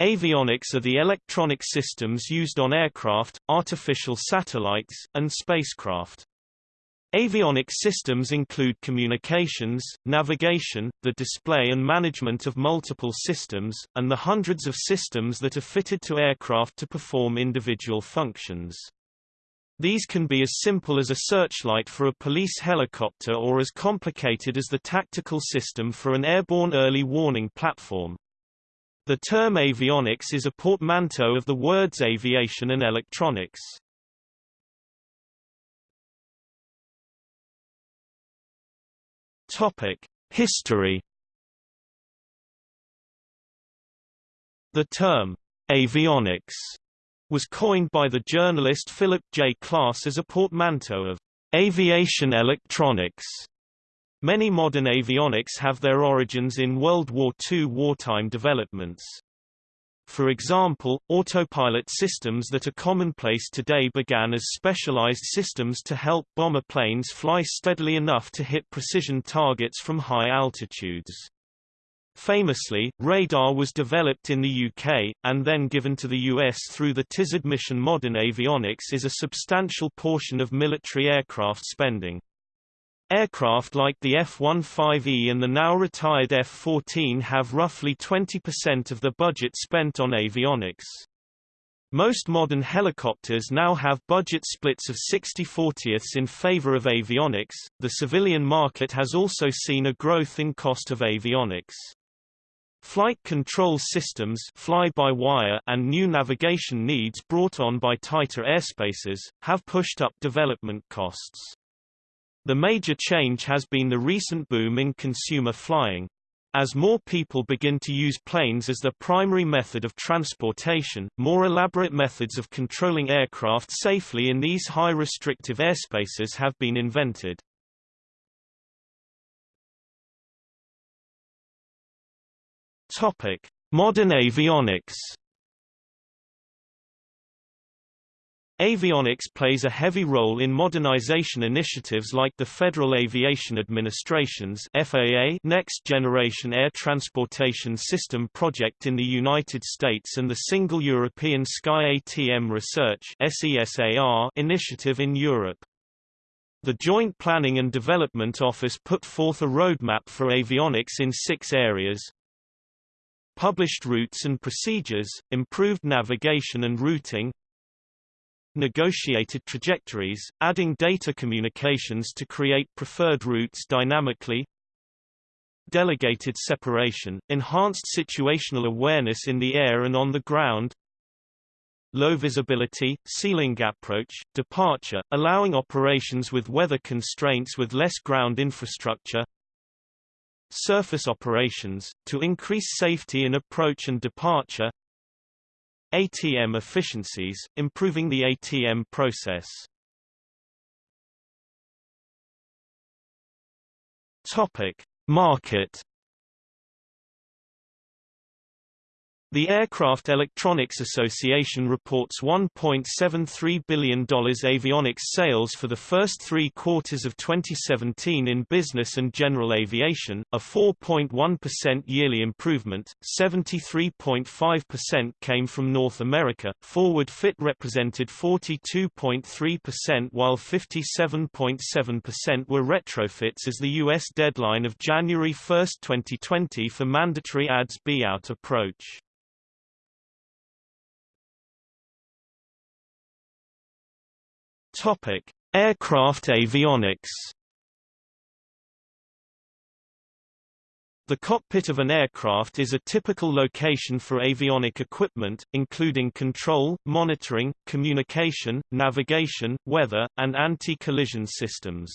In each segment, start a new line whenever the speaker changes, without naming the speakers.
Avionics are the electronic systems used on aircraft, artificial satellites, and spacecraft. Avionics systems include communications, navigation, the display and management of multiple systems, and the hundreds of systems that are fitted to aircraft to perform individual functions. These can be as simple as a searchlight for a police helicopter or as complicated as the tactical system for an airborne early warning platform. The term avionics is a portmanteau of the words aviation and electronics. Topic: History. The term avionics was coined by the journalist Philip J. Klass as a portmanteau of aviation electronics. Many modern avionics have their origins in World War II wartime developments. For example, autopilot systems that are commonplace today began as specialized systems to help bomber planes fly steadily enough to hit precision targets from high altitudes. Famously, radar was developed in the UK, and then given to the US through the Tizard mission Modern avionics is a substantial portion of military aircraft spending. Aircraft like the F-15E and the now-retired F-14 have roughly 20% of the budget spent on avionics. Most modern helicopters now have budget splits of 60-40ths in favor of avionics. The civilian market has also seen a growth in cost of avionics. Flight control systems fly-by-wire and new navigation needs brought on by tighter airspaces, have pushed up development costs. The major change has been the recent boom in consumer flying. As more people begin to use planes as their primary method of transportation, more elaborate methods of controlling aircraft safely in these high restrictive airspaces have been invented. Topic: Modern avionics Avionics plays a heavy role in modernization initiatives like the Federal Aviation Administration's FAA Next Generation Air Transportation System project in the United States and the Single European Sky ATM Research SESAR initiative in Europe. The Joint Planning and Development Office put forth a roadmap for avionics in six areas, published routes and procedures, improved navigation and routing, negotiated trajectories, adding data communications to create preferred routes dynamically, delegated separation, enhanced situational awareness in the air and on the ground, low visibility, ceiling gap approach, departure, allowing operations with weather constraints with less ground infrastructure, surface operations, to increase safety in approach and departure, ATM efficiencies, improving the ATM process. Topic: Market The Aircraft Electronics Association reports $1.73 billion avionics sales for the first three quarters of 2017 in business and general aviation, a 4.1% yearly improvement, 73.5% came from North America, forward fit represented 42.3% while 57.7% were retrofits as the U.S. deadline of January 1, 2020 for mandatory ADS-B out approach. Topic: Aircraft avionics. The cockpit of an aircraft is a typical location for avionic equipment, including control, monitoring, communication, navigation, weather, and anti-collision systems.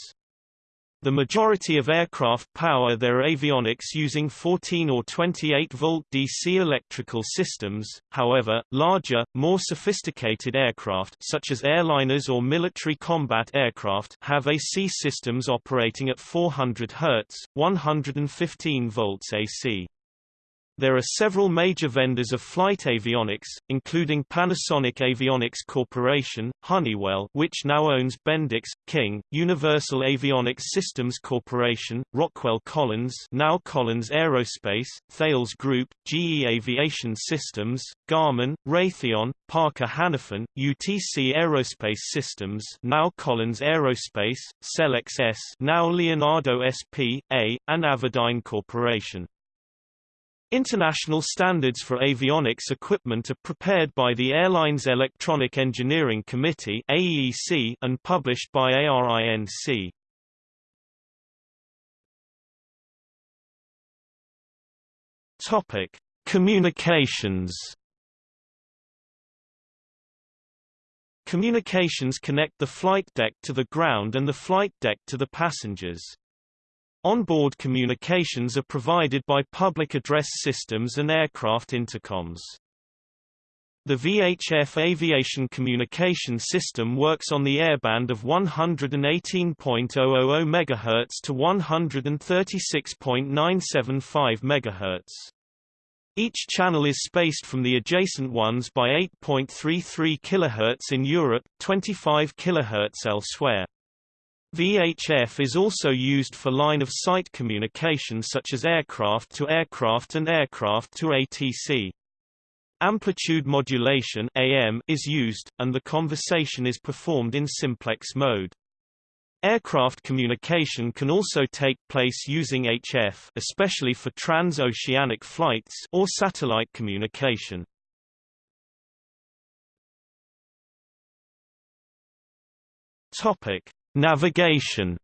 The majority of aircraft power their avionics using 14 or 28 volt DC electrical systems. However, larger, more sophisticated aircraft such as airliners or military combat aircraft have AC systems operating at 400 Hz, 115 volts AC. There are several major vendors of flight avionics, including Panasonic Avionics Corporation, Honeywell which now owns Bendix, King, Universal Avionics Systems Corporation, Rockwell Collins now Collins Aerospace, Thales Group, GE Aviation Systems, Garmin, Raytheon, Parker Hannifin, UTC Aerospace Systems now Collins Aerospace, Selex ES now Leonardo SP.A, and Avidyne Corporation. International standards for avionics equipment are prepared by the Airlines Electronic Engineering Committee AEC and published by ARINC. Topic: Communications. Communications connect the flight deck to the ground and the flight deck to the passengers. Onboard communications are provided by public address systems and aircraft intercoms. The VHF aviation communication system works on the airband of 118.000 MHz to 136.975 MHz. Each channel is spaced from the adjacent ones by 8.33 kHz in Europe, 25 kHz elsewhere. VHF is also used for line-of-sight communication such as aircraft-to-aircraft and aircraft-to-ATC. Amplitude modulation AM is used, and the conversation is performed in simplex mode. Aircraft communication can also take place using HF especially for trans-oceanic flights or satellite communication. Topic: Navigation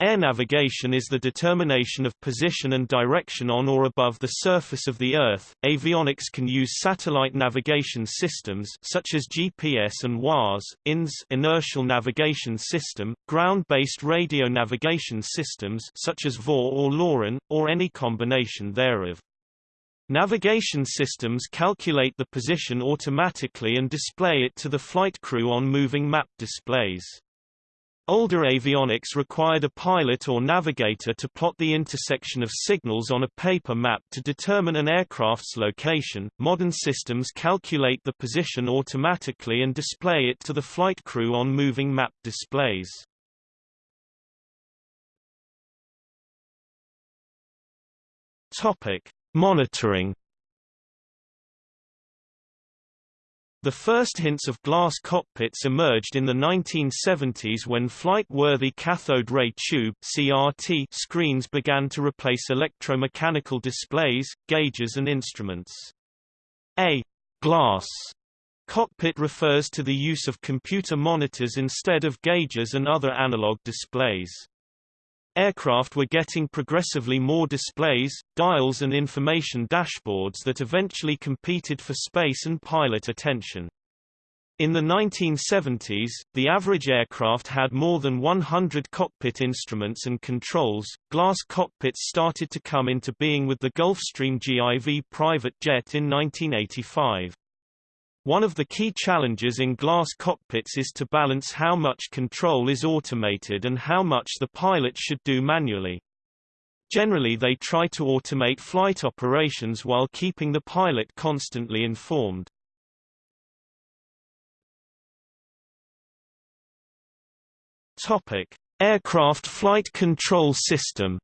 Air navigation is the determination of position and direction on or above the surface of the Earth. Avionics can use satellite navigation systems such as GPS and WAAS, INS inertial navigation system, ground-based radio navigation systems such as VOR or LORAN, or any combination thereof. Navigation systems calculate the position automatically and display it to the flight crew on moving map displays. Older avionics required a pilot or navigator to plot the intersection of signals on a paper map to determine an aircraft's location. Modern systems calculate the position automatically and display it to the flight crew on moving map displays. Topic: Monitoring The first hints of glass cockpits emerged in the 1970s when flight-worthy cathode ray tube (CRT) screens began to replace electromechanical displays, gauges and instruments. A glass cockpit refers to the use of computer monitors instead of gauges and other analog displays. Aircraft were getting progressively more displays, dials and information dashboards that eventually competed for space and pilot attention. In the 1970s, the average aircraft had more than 100 cockpit instruments and controls. Glass cockpits started to come into being with the Gulfstream GIV private jet in 1985. One of the key challenges in glass cockpits is to balance how much control is automated and how much the pilot should do manually. Generally they try to automate flight operations while keeping the pilot constantly informed. Topic: Aircraft Flight Control System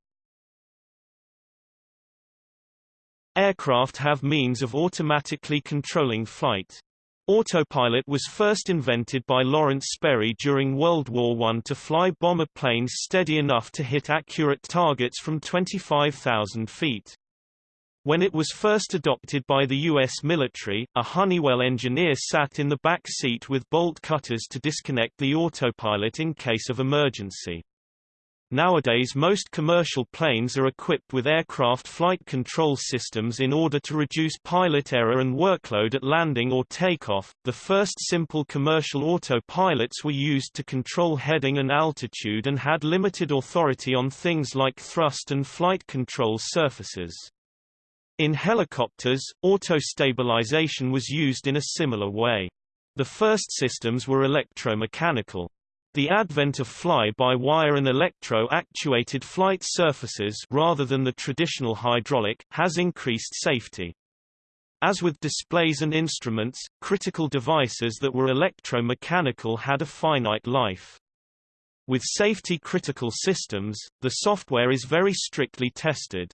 Aircraft have means of automatically controlling flight. Autopilot was first invented by Lawrence Sperry during World War I to fly bomber planes steady enough to hit accurate targets from 25,000 feet. When it was first adopted by the U.S. military, a Honeywell engineer sat in the back seat with bolt cutters to disconnect the autopilot in case of emergency. Nowadays most commercial planes are equipped with aircraft flight control systems in order to reduce pilot error and workload at landing or takeoff. The first simple commercial autopilots were used to control heading and altitude and had limited authority on things like thrust and flight control surfaces. In helicopters, auto-stabilization was used in a similar way. The first systems were electromechanical. The advent of fly-by-wire and electro-actuated flight surfaces rather than the traditional hydraulic, has increased safety. As with displays and instruments, critical devices that were electromechanical had a finite life. With safety-critical systems, the software is very strictly tested.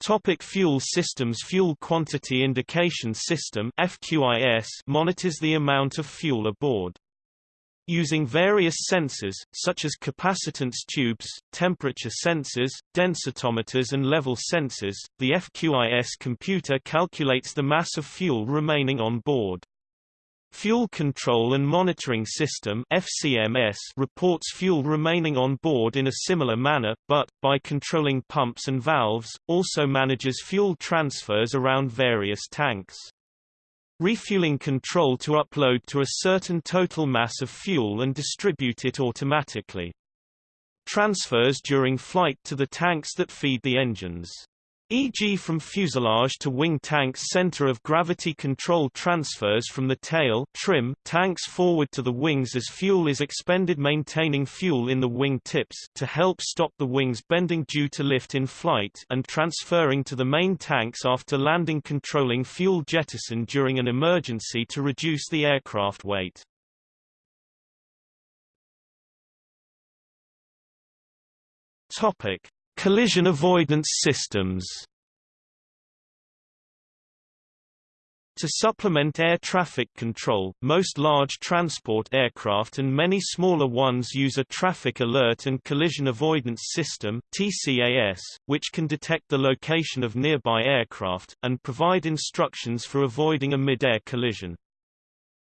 Topic fuel systems Fuel Quantity Indication System FQIS monitors the amount of fuel aboard. Using various sensors, such as capacitance tubes, temperature sensors, densitometers and level sensors, the FQIS computer calculates the mass of fuel remaining on board. Fuel Control and Monitoring System FCMS reports fuel remaining on board in a similar manner, but, by controlling pumps and valves, also manages fuel transfers around various tanks. Refueling control to upload to a certain total mass of fuel and distribute it automatically. Transfers during flight to the tanks that feed the engines e.g. from fuselage to wing tanks center of gravity control transfers from the tail trim tanks forward to the wings as fuel is expended maintaining fuel in the wing tips to help stop the wings bending due to lift in flight and transferring to the main tanks after landing controlling fuel jettison during an emergency to reduce the aircraft weight. Topic Collision avoidance systems To supplement air traffic control, most large transport aircraft and many smaller ones use a traffic alert and collision avoidance system TCAS, which can detect the location of nearby aircraft, and provide instructions for avoiding a mid-air collision.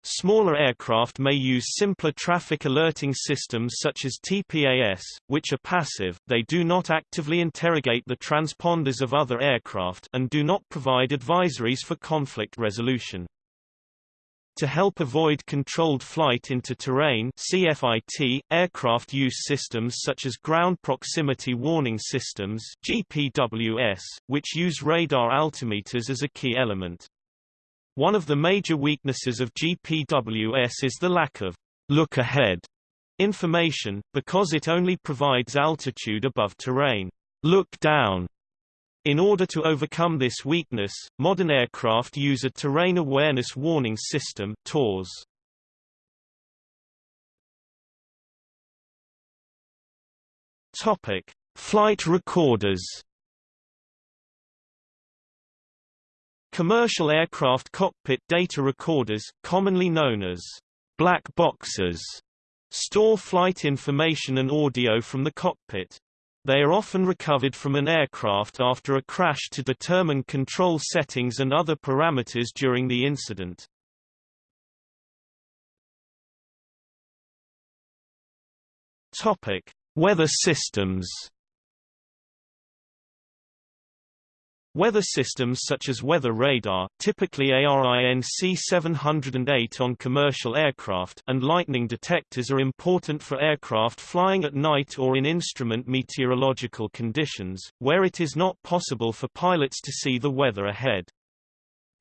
Smaller aircraft may use simpler traffic alerting systems such as TPAS, which are passive, they do not actively interrogate the transponders of other aircraft and do not provide advisories for conflict resolution. To help avoid controlled flight into terrain CFIT, aircraft use systems such as Ground Proximity Warning Systems GPWS, which use radar altimeters as a key element. One of the major weaknesses of GPWS is the lack of look ahead information, because it only provides altitude above terrain. Look down. In order to overcome this weakness, modern aircraft use a Terrain Awareness Warning System TAWS. Topic: Flight recorders. Commercial aircraft cockpit data recorders, commonly known as black boxes, store flight information and audio from the cockpit. They are often recovered from an aircraft after a crash to determine control settings and other parameters during the incident. Topic: Weather systems. Weather systems such as weather radar typically ARINC 708 on commercial aircraft and lightning detectors are important for aircraft flying at night or in instrument meteorological conditions, where it is not possible for pilots to see the weather ahead.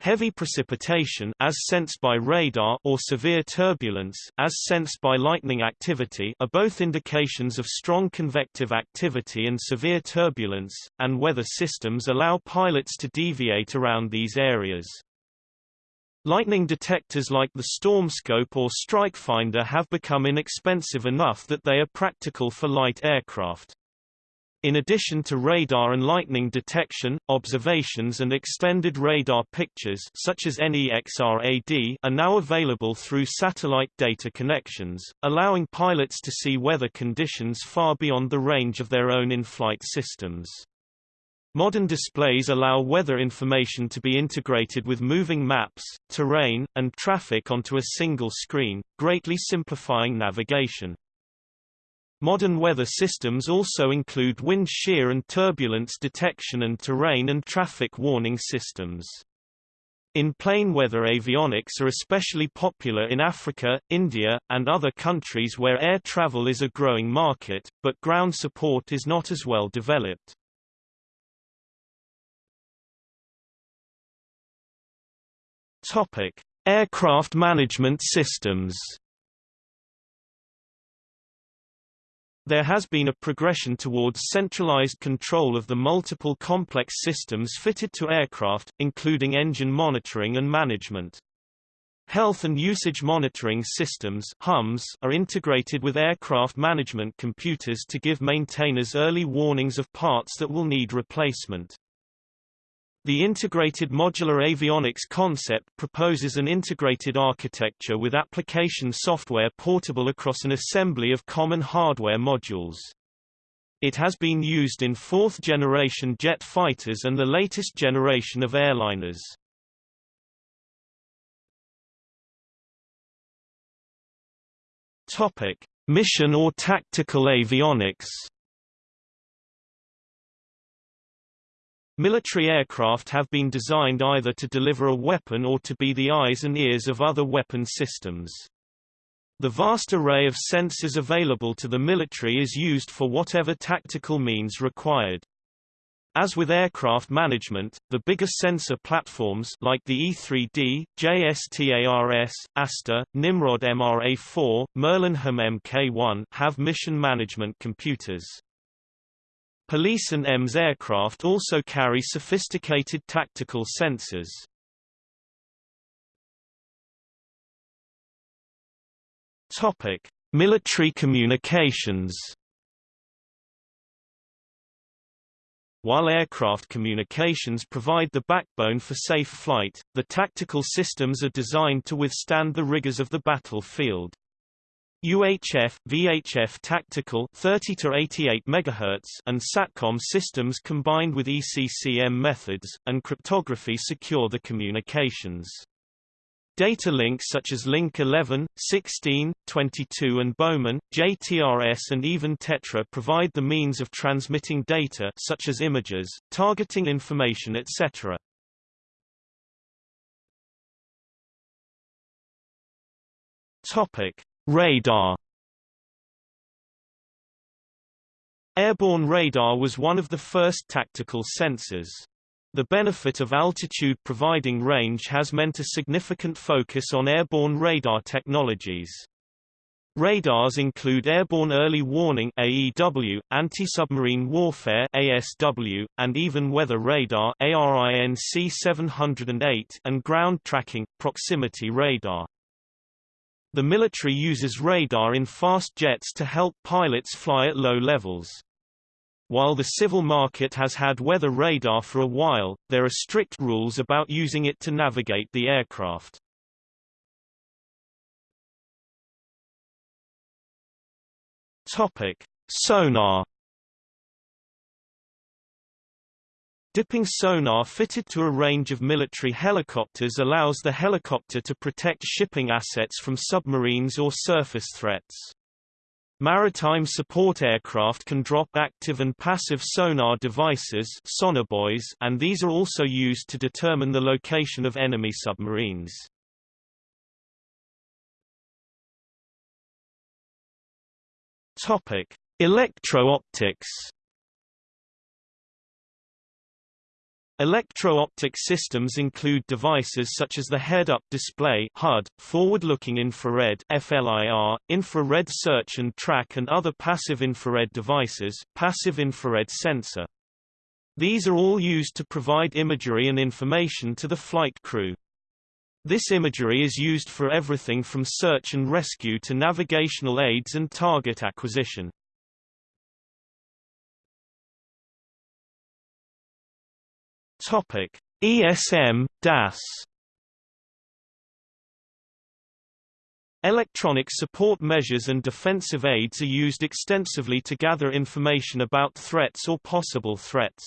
Heavy precipitation as sensed by radar or severe turbulence as sensed by lightning activity are both indications of strong convective activity and severe turbulence, and weather systems allow pilots to deviate around these areas. Lightning detectors like the StormScope or StrikeFinder have become inexpensive enough that they are practical for light aircraft. In addition to radar and lightning detection, observations and extended radar pictures such as NEXRAD are now available through satellite data connections, allowing pilots to see weather conditions far beyond the range of their own in-flight systems. Modern displays allow weather information to be integrated with moving maps, terrain, and traffic onto a single screen, greatly simplifying navigation. Modern weather systems also include wind shear and turbulence detection and terrain and traffic warning systems. In plane weather avionics are especially popular in Africa, India, and other countries where air travel is a growing market, but ground support is not as well developed. Topic: Aircraft management systems. There has been a progression towards centralized control of the multiple complex systems fitted to aircraft, including engine monitoring and management. Health and usage monitoring systems HUMS are integrated with aircraft management computers to give maintainers early warnings of parts that will need replacement. The integrated modular avionics concept proposes an integrated architecture with application software portable across an assembly of common hardware modules. It has been used in fourth-generation jet fighters and the latest generation of airliners. Topic: Mission or tactical avionics. Military aircraft have been designed either to deliver a weapon or to be the eyes and ears of other weapon systems. The vast array of sensors available to the military is used for whatever tactical means required. As with aircraft management, the bigger sensor platforms like the E3D, JSTARS, ASTOR, Nimrod MRA-4, Merlin HAM Mk1 have mission management computers. Police and EMS aircraft also carry sophisticated tactical sensors. Topic: Military communications. While aircraft communications provide the backbone for safe flight, the tactical systems are designed to withstand the rigors of the battlefield. UHF, VHF tactical 30 to 88 MHz and SATCOM systems combined with ECCM methods, and cryptography secure the communications. Data links such as Link 11, 16, 22 and Bowman, JTRS and even Tetra provide the means of transmitting data such as images, targeting information etc. Topic: Radar Airborne radar was one of the first tactical sensors. The benefit of altitude providing range has meant a significant focus on airborne radar technologies. Radars include airborne early warning AEW, anti-submarine warfare ASW, and even weather radar ARINC 708 and ground tracking proximity radar. The military uses radar in fast jets to help pilots fly at low levels. While the civil market has had weather radar for a while, there are strict rules about using it to navigate the aircraft. Topic: Sonar Dipping sonar fitted to a range of military helicopters allows the helicopter to protect shipping assets from submarines or surface threats. Maritime support aircraft can drop active and passive sonar devices and these are also used to determine the location of enemy submarines. Electro-optics Electro-optic systems include devices such as the head-up display HUD, forward-looking infrared FLIR, infrared search and track and other passive infrared devices, passive infrared sensor. These are all used to provide imagery and information to the flight crew. This imagery is used for everything from search and rescue to navigational aids and target acquisition. Topic: ESM DAS Electronic support measures and defensive aids are used extensively to gather information about threats or possible threats.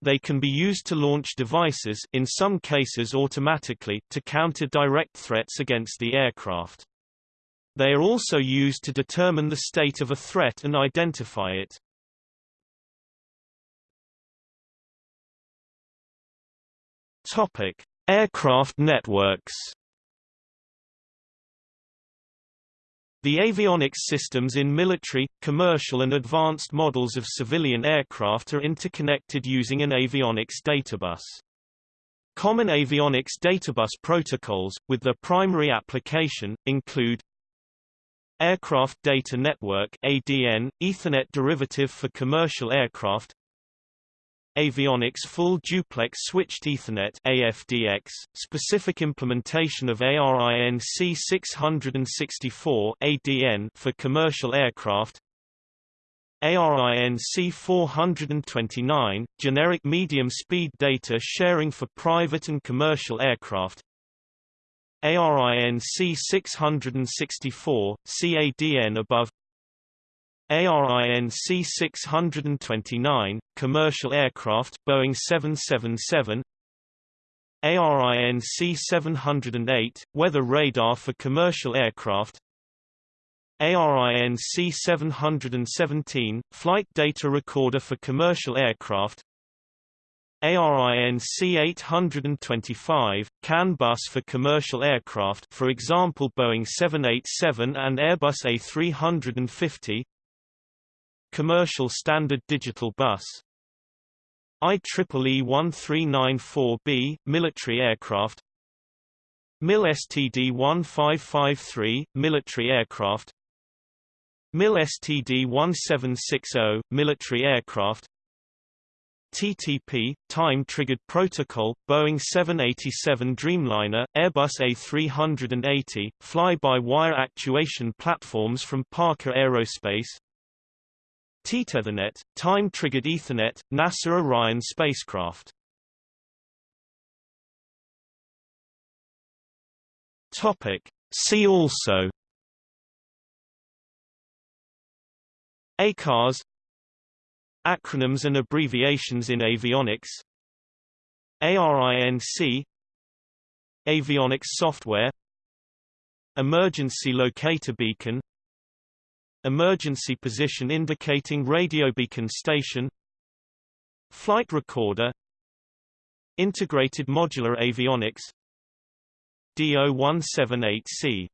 They can be used to launch devices in some cases automatically to counter direct threats against the aircraft. They are also used to determine the state of a threat and identify it. Topic: Aircraft networks. The avionics systems in military, commercial and advanced models of civilian aircraft are interconnected using an avionics databus. Common avionics databus protocols, with their primary application, include Aircraft Data Network ADN, Ethernet derivative for commercial aircraft Avionics Full Duplex Switched Ethernet AFDX, specific implementation of ARINC 664 ADN for commercial aircraft. ARINC 429, generic medium-speed data sharing for private and commercial aircraft. ARINC 664, see ADN above ARINC 629, commercial aircraft Boeing 777 ARINC 708, weather radar for commercial aircraft. ARINC 717, flight data recorder for commercial aircraft. ARINC 825, CAN bus for commercial aircraft for example Boeing 787 and Airbus A350 Commercial Standard Digital Bus. IEEE 1394B, military aircraft. MIL STD 1553, military aircraft. MIL STD 1760, military aircraft. TTP, Time-Triggered Protocol, Boeing 787 Dreamliner, Airbus A380, fly-by-wire actuation platforms from Parker Aerospace TTEthernet, Time-Triggered Ethernet, NASA Orion spacecraft. Topic. See also. ACARS. Acronyms and abbreviations in avionics. ARINC Avionics software. Emergency locator beacon Emergency position indicating radio beacon station Flight recorder Integrated modular avionics DO178C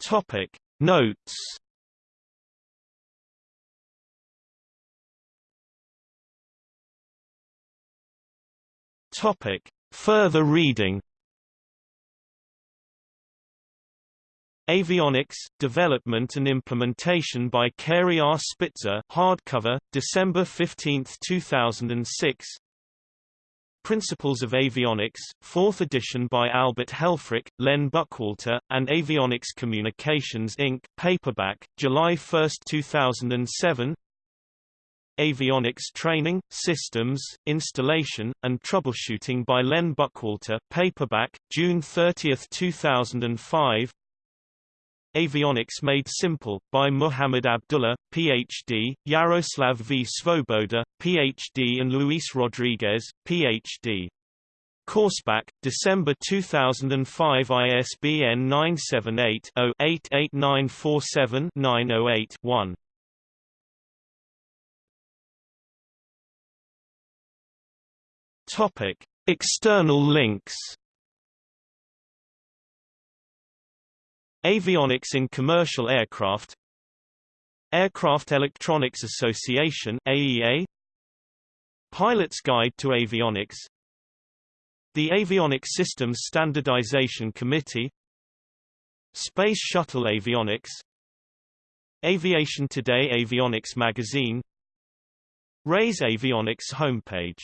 Topic Notes Topic. Further reading Avionics, Development and Implementation by Cary R. Spitzer hardcover, December 15, 2006 Principles of Avionics, 4th edition by Albert Helfrick, Len Buckwalter, and Avionics Communications Inc., paperback, July 1, 2007 Avionics Training, Systems, Installation, and Troubleshooting by Len Buckwalter paperback, June 30, 2005 Avionics Made Simple, by Mouhamed Abdulla, Ph.D., Jaroslav V. Svoboda, Ph.D. and Luis Rodrigues, Ph.D. Coursepack, December 2005 ISBN 978-0-88947-908-1. Topic. External links Avionics in commercial aircraft Aircraft Electronics Association AEA Pilot's Guide to Avionics The Avionics Systems Standardization Committee Space Shuttle Avionics Aviation Today Avionics Magazine RAeS Avionics homepage